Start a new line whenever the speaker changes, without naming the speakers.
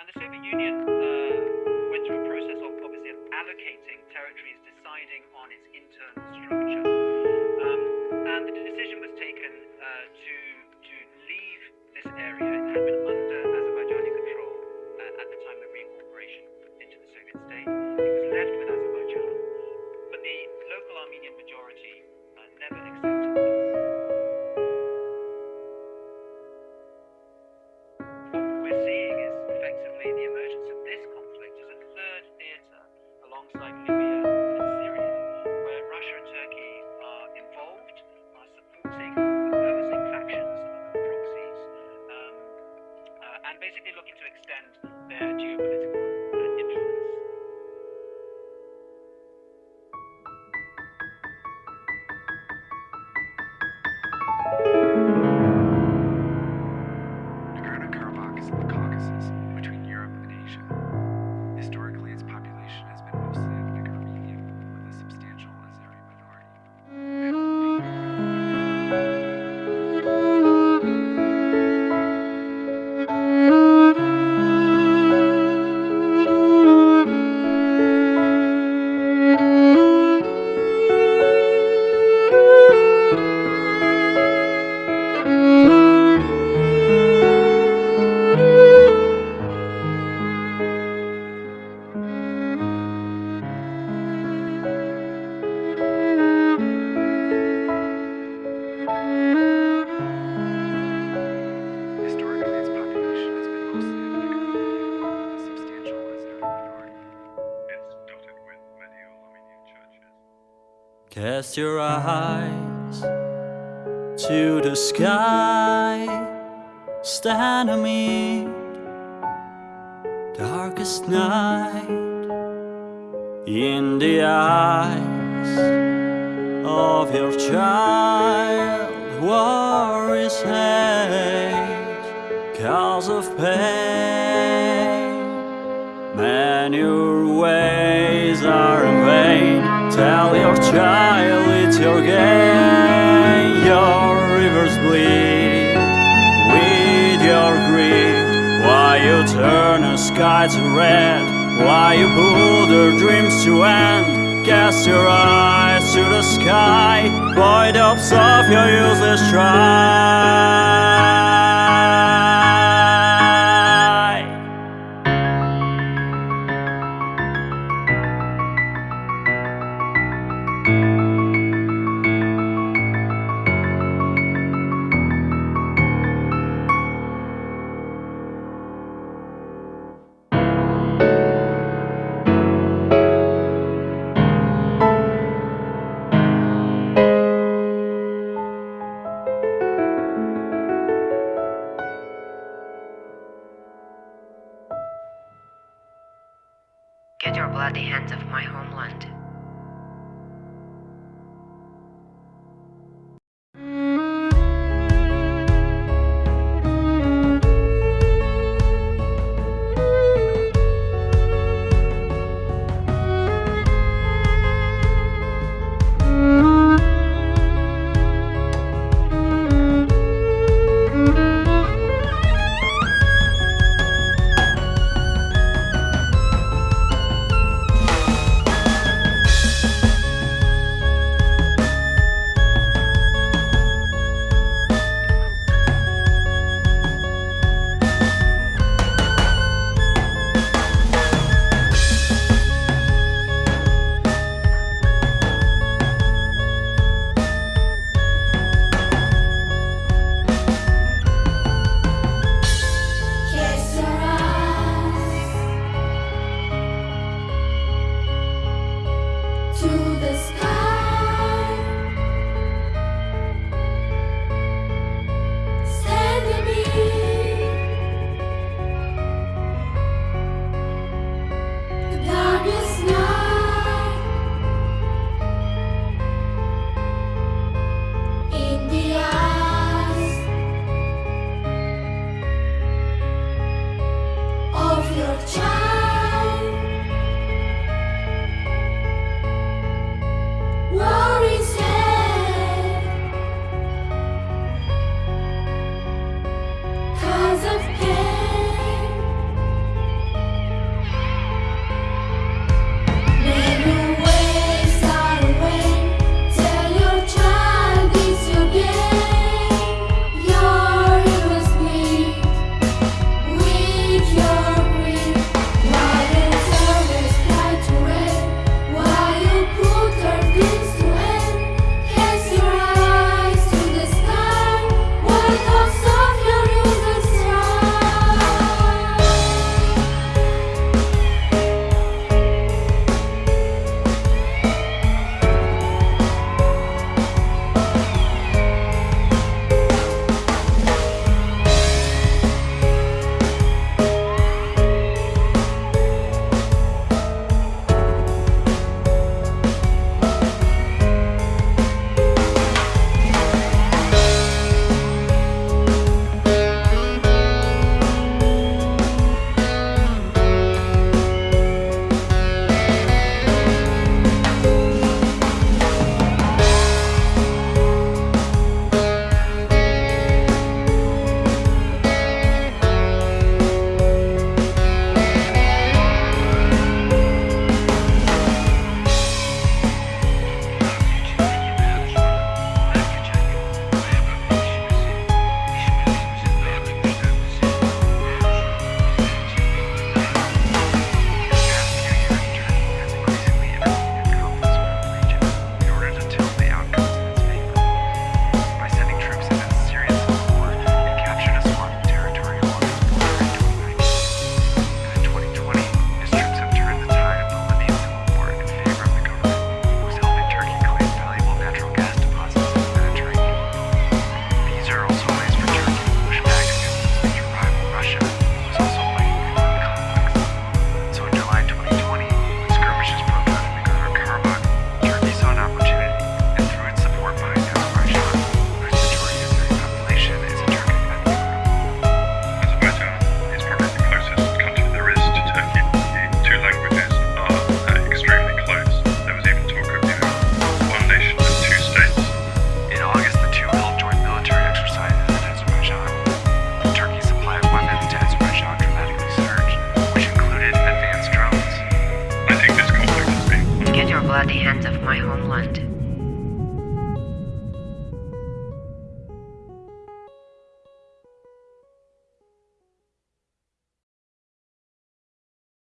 and the Soviet Union uh, went through a process of obviously of allocating territories, deciding on its internal structure. Um, and the decision was taken uh, to to leave this area. It had been the emergence of this conflict as a third theatre alongside Libya and Syria, where Russia and Turkey are involved, are supporting opposing factions and proxies, um, uh, and basically looking to extend their geopolitical influence.
Nagorno-Karabakh is in the Caucasus,
Cast your eyes to the sky, stand amid darkest night in the eyes of your child. War is hate, cause of pain. Man, your ways are in vain. Tell your child it's your gain. Your rivers bleed with your greed. Why you turn the sky to red? Why you pull their dreams to end? Cast your eyes to the sky. Void hopes of your useless try.
Your bloody hands of my homeland. Hands of my homeland.